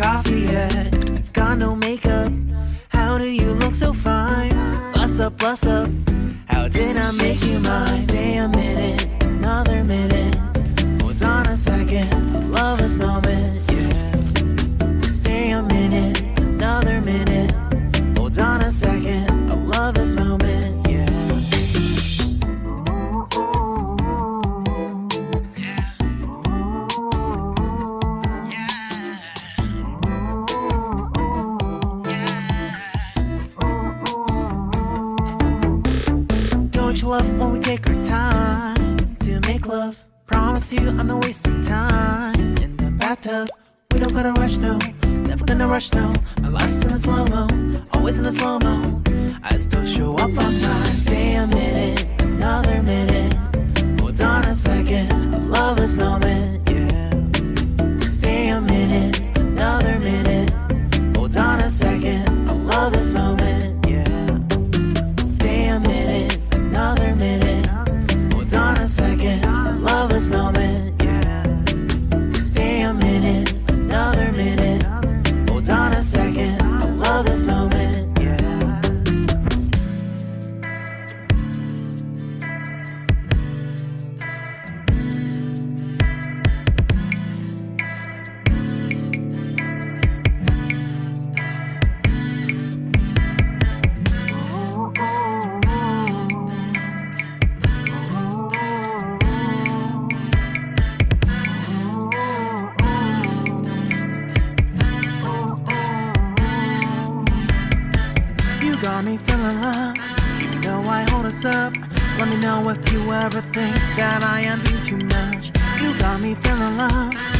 coffee yet. Got no makeup. How do you look so fine? Bust up, bust up. How did I make you mine? Stay a minute, another minute. Hold on a second, love this moment. love when we take our time to make love. Promise you I'm not wasting time in the bathtub. We don't gotta rush, no. Never gonna rush, no. My life's in a slow mo, always in a slow mo. if you ever think that I am being too much. You got me feeling love.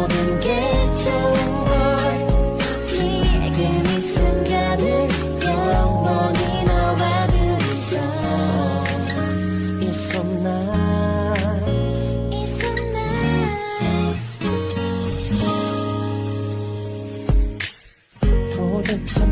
모든 게 좋은 걸. 지금 이 순간은 영원히 둘이서 It's so nice. It's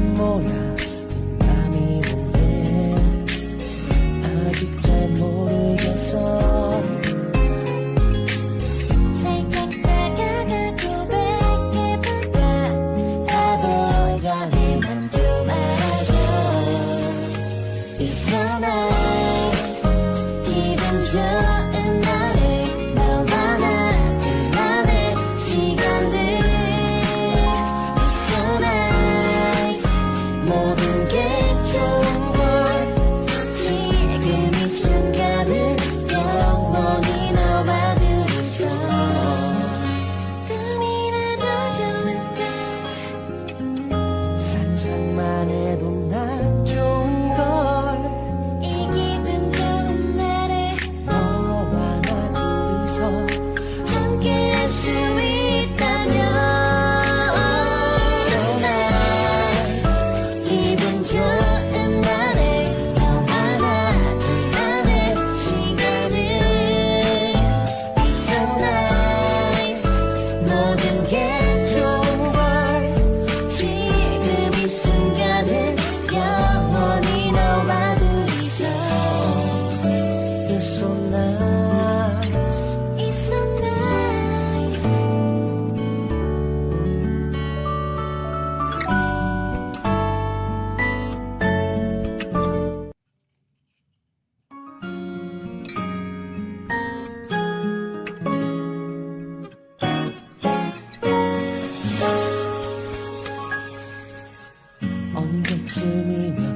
언제쯤이면